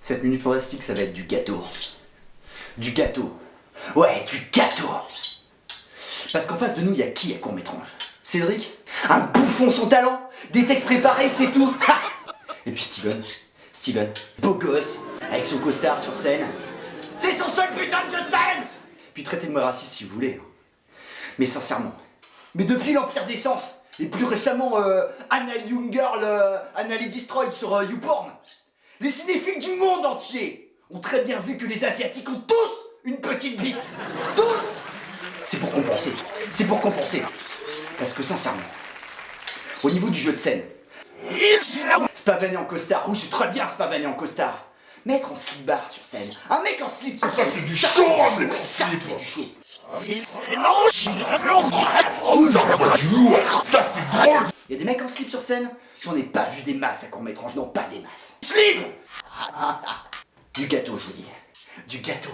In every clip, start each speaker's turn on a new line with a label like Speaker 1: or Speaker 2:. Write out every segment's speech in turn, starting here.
Speaker 1: Cette minute fantastique, ça va être du gâteau. Du gâteau. Ouais, du gâteau. Parce qu'en face de nous, il y a qui à court-métrange Cédric? Un bouffon son talent? Des textes préparés, c'est tout Et puis Steven. Steven, beau gosse, avec son costard sur scène. C'est son seul putain de scène Puis traitez-moi raciste si vous voulez. Mais sincèrement. Mais depuis l'Empire des Sens, et plus récemment euh, Anal Young Girl, euh, Anal Destroyed sur euh, YouPorn, les cinéphiles du monde entier ont très bien vu que les Asiatiques ont tous une petite bite. Tous C'est pour compenser. C'est pour compenser. Parce que sincèrement, au niveau du jeu de scène, Spavané en costard, oui c'est très bien Spavané en costard. Mettre en slip-bar sur scène, un mec en slip sur
Speaker 2: Ça
Speaker 1: scène,
Speaker 2: c'est du chaud,
Speaker 1: Ça c'est du chaud.
Speaker 2: Ça c'est drôle
Speaker 1: Il y a des mecs en slip sur scène, j'en ai pas vu des masses à court métrange, non pas des masses. Slip Du gâteau je vous dis. Du gâteau.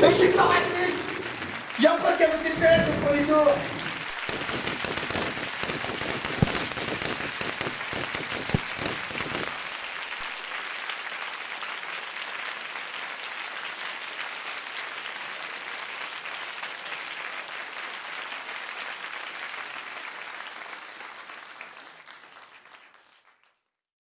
Speaker 1: Mais je suis pas Y'a un pote qui a voté le PS au premier